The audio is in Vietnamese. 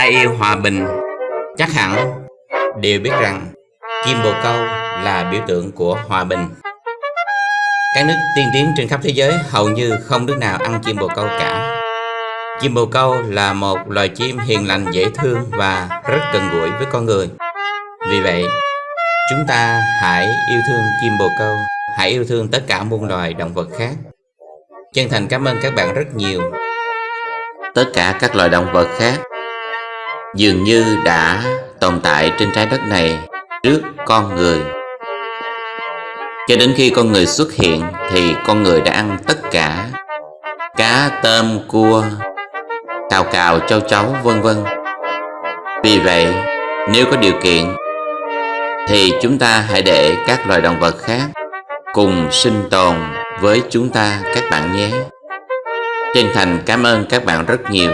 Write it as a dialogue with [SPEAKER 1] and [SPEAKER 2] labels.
[SPEAKER 1] Ai yêu hòa bình chắc hẳn đều biết rằng chim bồ câu là biểu tượng của hòa bình. Các nước tiên tiến trên khắp thế giới hầu như không nước nào ăn chim bồ câu cả. Chim bồ câu là một loài chim hiền lành dễ thương và rất gần gũi với con người. Vì vậy, chúng ta hãy yêu thương chim bồ câu, hãy yêu thương tất cả muôn loài động vật khác. Chân thành cảm ơn các bạn rất nhiều. Tất cả các loài động vật khác dường như đã tồn tại trên trái đất này trước con người. Cho đến khi con người xuất hiện thì con người đã ăn tất cả cá, tôm, cua, cào cào, châu chấu, vân vân. Vì vậy, nếu có điều kiện thì chúng ta hãy để các loài động vật khác cùng sinh tồn với chúng ta các bạn nhé. Chân thành cảm ơn các bạn rất nhiều.